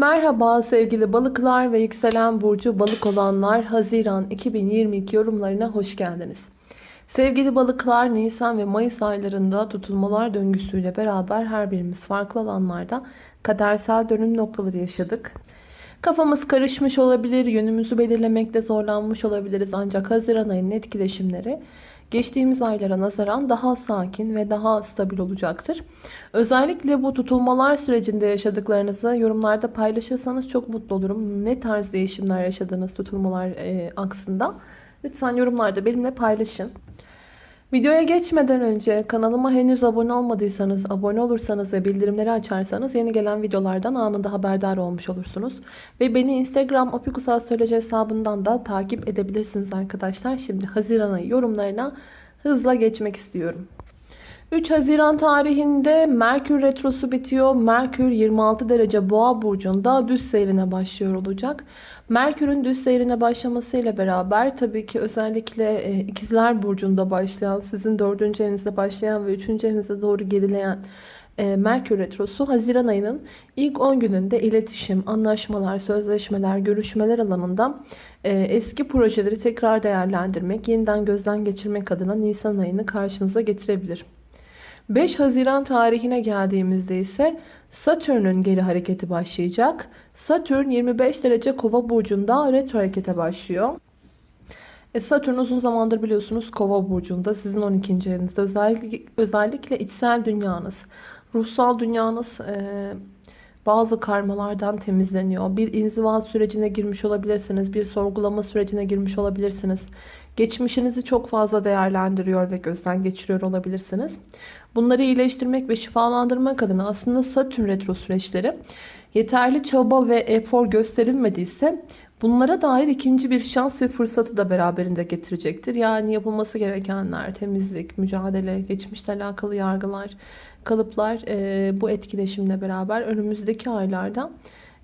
Merhaba sevgili balıklar ve yükselen burcu balık olanlar Haziran 2022 yorumlarına hoş geldiniz. Sevgili balıklar Nisan ve Mayıs aylarında tutulmalar döngüsüyle beraber her birimiz farklı alanlarda kadersel dönüm noktaları yaşadık. Kafamız karışmış olabilir, yönümüzü belirlemekte zorlanmış olabiliriz ancak Haziran ayının etkileşimleri geçtiğimiz aylara nazaran daha sakin ve daha stabil olacaktır. Özellikle bu tutulmalar sürecinde yaşadıklarınızı yorumlarda paylaşırsanız çok mutlu olurum. Ne tarz değişimler yaşadığınız tutulmalar e, aksında lütfen yorumlarda benimle paylaşın. Videoya geçmeden önce kanalıma henüz abone olmadıysanız, abone olursanız ve bildirimleri açarsanız yeni gelen videolardan anında haberdar olmuş olursunuz. Ve beni Instagram opikusastroloji hesabından da takip edebilirsiniz arkadaşlar. Şimdi Haziran ayı yorumlarına hızla geçmek istiyorum. 3 Haziran tarihinde Merkür Retrosu bitiyor. Merkür 26 derece boğa burcunda düz seyrine başlıyor olacak. Merkür'ün düz seyrine başlamasıyla beraber tabii ki özellikle e, ikizler burcunda başlayan, sizin 4. evinizde başlayan ve 3. evinize doğru gerileyen e, Merkür Retrosu Haziran ayının ilk 10 gününde iletişim, anlaşmalar, sözleşmeler, görüşmeler alanında e, eski projeleri tekrar değerlendirmek, yeniden gözden geçirmek adına Nisan ayını karşınıza getirebilir. 5 Haziran tarihine geldiğimizde ise Satürn'ün geri hareketi başlayacak. Satürn 25 derece kova burcunda retro harekete başlıyor. E Satürn uzun zamandır biliyorsunuz kova burcunda sizin 12. evinizde özellikle, özellikle içsel dünyanız, ruhsal dünyanız e, bazı karmalardan temizleniyor. Bir inziva sürecine girmiş olabilirsiniz. Bir sorgulama sürecine girmiş olabilirsiniz. Geçmişinizi çok fazla değerlendiriyor ve gözden geçiriyor olabilirsiniz. Bunları iyileştirmek ve şifalandırmak adına aslında Satürn retro süreçleri yeterli çaba ve efor gösterilmediyse bunlara dair ikinci bir şans ve fırsatı da beraberinde getirecektir. Yani yapılması gerekenler, temizlik, mücadele, geçmişle alakalı yargılar, kalıplar e, bu etkileşimle beraber önümüzdeki aylarda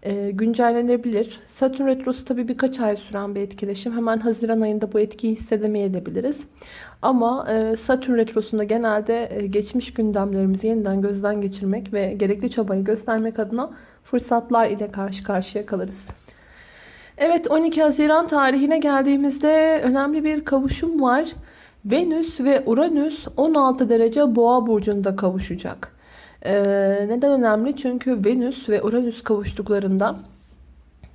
e, güncellenebilir. Satürn Retrosu tabi birkaç ay süren bir etkileşim. Hemen Haziran ayında bu etkiyi hissedemeyebiliriz. Ama e, Satürn Retrosu'nda genelde e, geçmiş gündemlerimizi yeniden gözden geçirmek ve gerekli çabayı göstermek adına fırsatlar ile karşı karşıya kalırız. Evet 12 Haziran tarihine geldiğimizde önemli bir kavuşum var. Venüs ve Uranüs 16 derece boğa burcunda kavuşacak. Ee, neden önemli? Çünkü Venüs ve Uranüs kavuştuklarında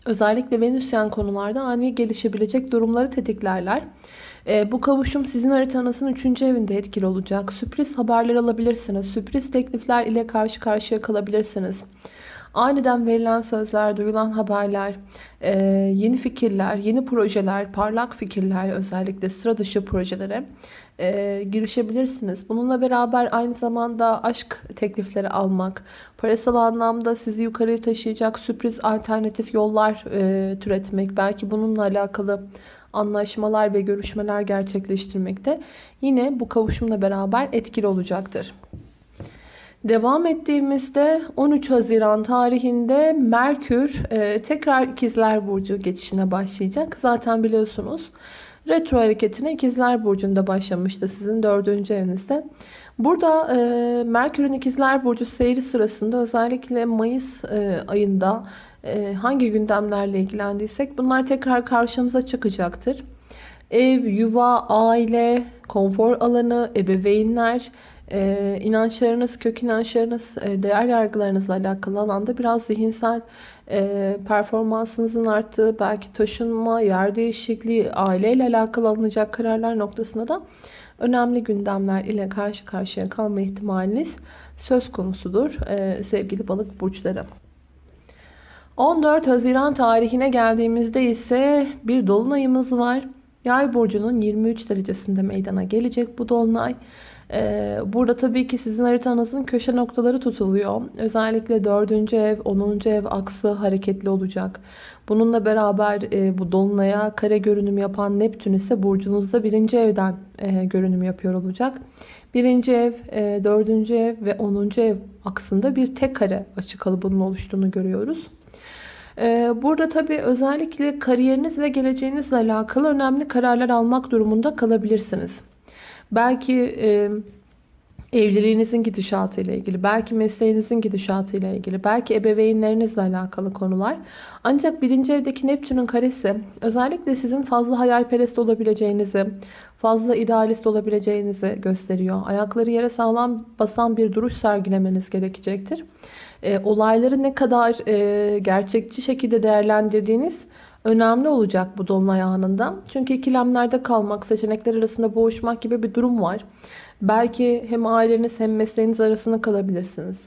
özellikle Venüsyen konularda ani gelişebilecek durumları tetiklerler. Ee, bu kavuşum sizin haritanızın 3. evinde etkili olacak. Sürpriz haberler alabilirsiniz. Sürpriz teklifler ile karşı karşıya kalabilirsiniz. Aniden verilen sözler, duyulan haberler, e, yeni fikirler, yeni projeler, parlak fikirler özellikle sıra dışı projelere e, girişebilirsiniz. Bununla beraber aynı zamanda aşk teklifleri almak, parasal anlamda sizi yukarıya taşıyacak sürpriz alternatif yollar e, türetmek, belki bununla alakalı anlaşmalar ve görüşmeler gerçekleştirmekte yine bu kavuşumla beraber etkili olacaktır. Devam ettiğimizde 13 Haziran tarihinde Merkür e, tekrar İkizler Burcu geçişine başlayacak. Zaten biliyorsunuz retro hareketine İkizler Burcu'nda başlamıştı sizin dördüncü evinizde. Burada e, Merkür'ün İkizler Burcu seyri sırasında özellikle Mayıs e, ayında hangi gündemlerle ilgilendiysek bunlar tekrar karşımıza çıkacaktır. Ev, yuva, aile, konfor alanı, ebeveynler, e, inançlarınız, kök inançlarınız, e, değer yargılarınızla alakalı alanda biraz zihinsel e, performansınızın arttığı, belki taşınma, yer değişikliği, aileyle alakalı alınacak kararlar noktasında da önemli gündemler ile karşı karşıya kalma ihtimaliniz söz konusudur e, sevgili balık burçları. 14 Haziran tarihine geldiğimizde ise bir dolunayımız var. Yay burcunun 23 derecesinde meydana gelecek bu dolunay. Ee, burada tabii ki sizin haritanızın köşe noktaları tutuluyor. Özellikle 4. ev, 10. ev aksı hareketli olacak. Bununla beraber e, bu dolunaya kare görünüm yapan Neptün ise burcunuzda 1. evden e, görünüm yapıyor olacak. 1. ev, 4. E, ev ve 10. ev aksında bir tek kare açı kalıbının oluştuğunu görüyoruz. Burada tabii özellikle kariyeriniz ve geleceğinizle alakalı önemli kararlar almak durumunda kalabilirsiniz. Belki evliliğinizin gidişatı ile ilgili, belki mesleğinizin gidişatı ile ilgili, belki ebeveynlerinizle alakalı konular. Ancak birinci evdeki Neptün'ün karesi özellikle sizin fazla hayalperest olabileceğinizi, fazla idealist olabileceğinizi gösteriyor. Ayakları yere sağlam basan bir duruş sergilemeniz gerekecektir. E, olayları ne kadar e, gerçekçi şekilde değerlendirdiğiniz önemli olacak bu dolunay anında. Çünkü ikilemlerde kalmak, seçenekler arasında boğuşmak gibi bir durum var. Belki hem aileniz hem mesleğiniz arasında kalabilirsiniz.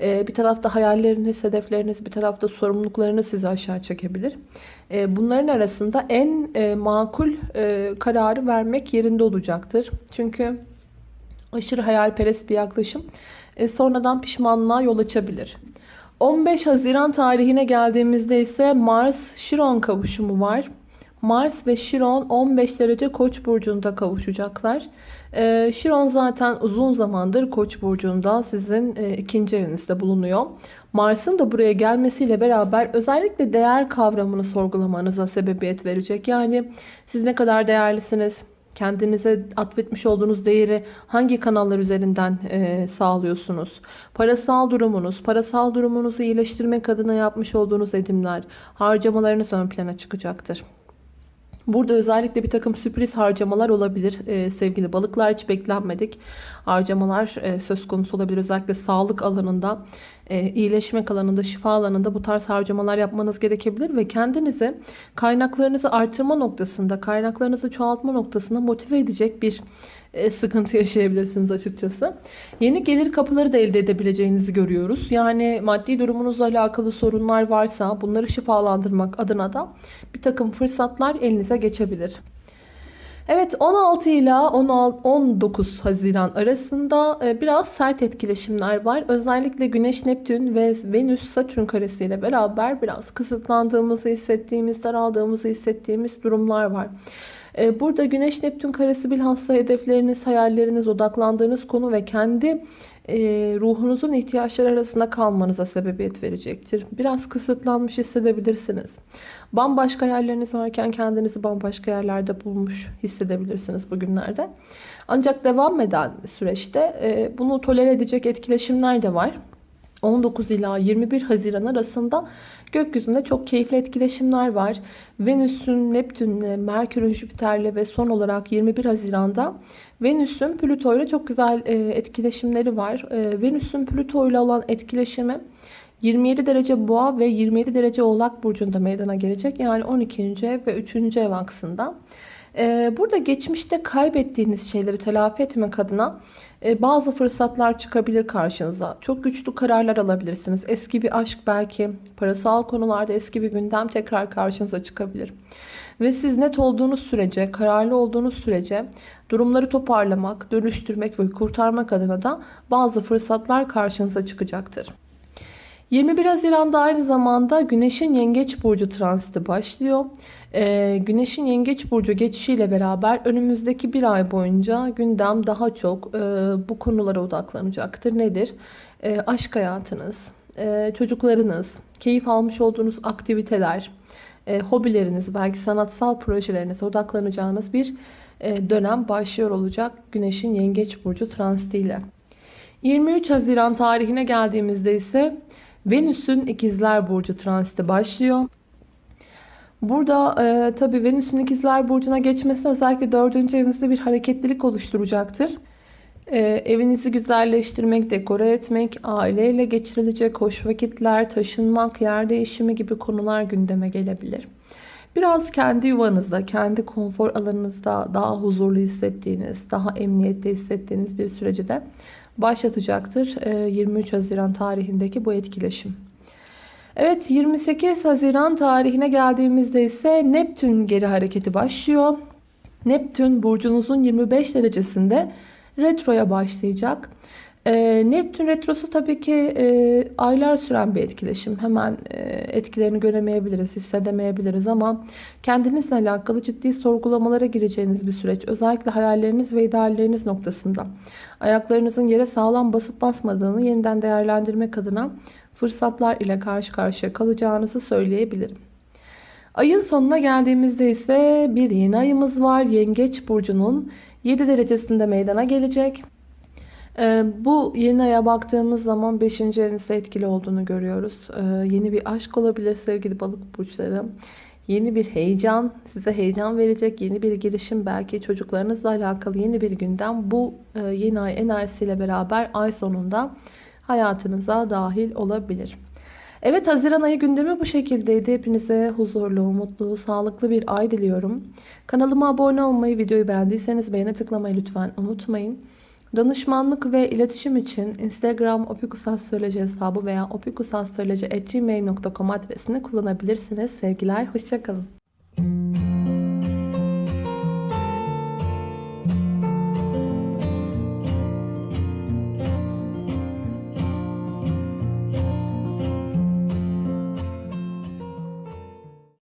Ee, bir tarafta hayalleriniz, hedefleriniz, bir tarafta sorumluluklarınız sizi aşağı çekebilir. Ee, bunların arasında en e, makul e, kararı vermek yerinde olacaktır. Çünkü aşırı hayalperest bir yaklaşım e, sonradan pişmanlığa yol açabilir. 15 Haziran tarihine geldiğimizde ise Mars-Şiron kavuşumu var. Mars ve Şiron 15 derece Koç burcunda kavuşacaklar. Ee, Şiron zaten uzun zamandır Koç burcunda sizin e, ikinci evinizde bulunuyor. Mars'ın da buraya gelmesiyle beraber özellikle değer kavramını sorgulamanıza sebebiyet verecek. Yani siz ne kadar değerlisiniz? Kendinize atfetmiş olduğunuz değeri hangi kanallar üzerinden e, sağlıyorsunuz? Parasal durumunuz, parasal durumunuzu iyileştirmek adına yapmış olduğunuz edimler, harcamalarınız ön plana çıkacaktır. Burada özellikle bir takım sürpriz harcamalar olabilir ee, sevgili balıklar. Hiç beklenmedik harcamalar e, söz konusu olabilir. Özellikle sağlık alanında, e, iyileşmek alanında, şifa alanında bu tarz harcamalar yapmanız gerekebilir. Ve kendinize kaynaklarınızı artırma noktasında, kaynaklarınızı çoğaltma noktasında motive edecek bir sıkıntı yaşayabilirsiniz açıkçası. Yeni gelir kapıları da elde edebileceğinizi görüyoruz. Yani maddi durumunuzla alakalı sorunlar varsa bunları şifalandırmak adına da bir takım fırsatlar elinize geçebilir. Evet 16 ile 19 Haziran arasında e, biraz sert etkileşimler var. Özellikle Güneş, Neptün ve Venüs, Satürn karesiyle beraber biraz kısıtlandığımızı hissettiğimiz, daraldığımızı hissettiğimiz durumlar var. Ee, burada Güneş Neptün karesi bilhassa hedefleriniz, hayalleriniz, odaklandığınız konu ve kendi e, ruhunuzun ihtiyaçları arasında kalmanıza sebebiyet verecektir. Biraz kısıtlanmış hissedebilirsiniz. Bambaşka yerleriniz varken kendinizi bambaşka yerlerde bulmuş hissedebilirsiniz bugünlerde. Ancak devam eden süreçte e, bunu tolere edecek etkileşimler de var. 19 ila 21 Haziran arasında gökyüzünde çok keyifli etkileşimler var. Venüs'ün, Neptün'le, Merkür'ün, Jüpiter'le ve son olarak 21 Haziran'da Venüs'ün Plüto ile çok güzel e, etkileşimleri var. E, Venüs'ün Plüto ile olan etkileşimi 27 derece boğa ve 27 derece oğlak burcunda meydana gelecek. Yani 12. ev ve 3. ev aksında. E, burada geçmişte kaybettiğiniz şeyleri telafi etmek adına e, bazı fırsatlar çıkabilir karşınıza. Çok güçlü kararlar alabilirsiniz. Eski bir aşk belki parasal konularda eski bir gündem tekrar karşınıza çıkabilir. Ve siz net olduğunuz sürece, kararlı olduğunuz sürece durumları toparlamak, dönüştürmek ve kurtarmak adına da bazı fırsatlar karşınıza çıkacaktır. 21 Haziran'da aynı zamanda Güneş'in Yengeç Burcu transiti başlıyor. Ee, Güneş'in Yengeç Burcu geçişiyle beraber önümüzdeki bir ay boyunca gündem daha çok e, bu konulara odaklanacaktır. Nedir? E, aşk hayatınız, e, çocuklarınız, keyif almış olduğunuz aktiviteler, e, hobileriniz, belki sanatsal projelerinize odaklanacağınız bir e, dönem başlıyor olacak Güneş'in Yengeç Burcu transitiyle. 23 Haziran tarihine geldiğimizde ise Venüs'ün ikizler burcu transiti başlıyor. Burada e, tabi Venüs'ün ikizler burcuna geçmesi özellikle 4. evinizde bir hareketlilik oluşturacaktır. E, evinizi güzelleştirmek, dekore etmek, aileyle geçirilecek hoş vakitler, taşınmak, yer değişimi gibi konular gündeme gelebilir. Biraz kendi yuvanızda, kendi konfor alanınızda daha huzurlu hissettiğiniz, daha emniyette hissettiğiniz bir süreci de başlatacaktır 23 ee, Haziran tarihindeki bu etkileşim. Evet 28 Haziran tarihine geldiğimizde ise Neptün geri hareketi başlıyor. Neptün burcunuzun 25 derecesinde retroya başlayacak. E, Neptün retrosu tabii ki e, aylar süren bir etkileşim. Hemen e, etkilerini göremeyebiliriz, hissedemeyebiliriz ama kendinizle alakalı ciddi sorgulamalara gireceğiniz bir süreç. Özellikle hayalleriniz ve idealleriniz noktasında. Ayaklarınızın yere sağlam basıp basmadığını yeniden değerlendirmek adına fırsatlar ile karşı karşıya kalacağınızı söyleyebilirim. Ayın sonuna geldiğimizde ise bir yeni ayımız var. Yengeç burcunun 7 derecesinde meydana gelecek. Ee, bu yeni aya baktığımız zaman 5. evinizde etkili olduğunu görüyoruz. Ee, yeni bir aşk olabilir sevgili balık burçları. Yeni bir heyecan, size heyecan verecek yeni bir girişim, belki çocuklarınızla alakalı yeni bir gündem bu e, yeni ay enerjisiyle beraber ay sonunda hayatınıza dahil olabilir. Evet Haziran ayı gündemi bu şekildeydi. Hepinize huzurlu, mutlu, sağlıklı bir ay diliyorum. Kanalıma abone olmayı, videoyu beğendiyseniz beğene tıklamayı lütfen unutmayın. Danışmanlık ve iletişim için Instagram opikusastroloji hesabı veya opikusastroloji.gmail.com adresini kullanabilirsiniz. Sevgiler, hoşçakalın.